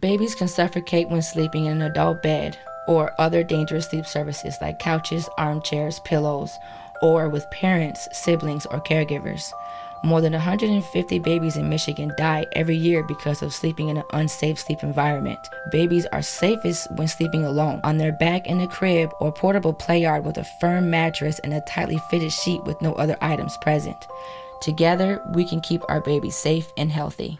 Babies can suffocate when sleeping in an adult bed or other dangerous sleep surfaces like couches, armchairs, pillows, or with parents, siblings, or caregivers. More than 150 babies in Michigan die every year because of sleeping in an unsafe sleep environment. Babies are safest when sleeping alone, on their back in a crib or portable play yard with a firm mattress and a tightly fitted sheet with no other items present. Together, we can keep our babies safe and healthy.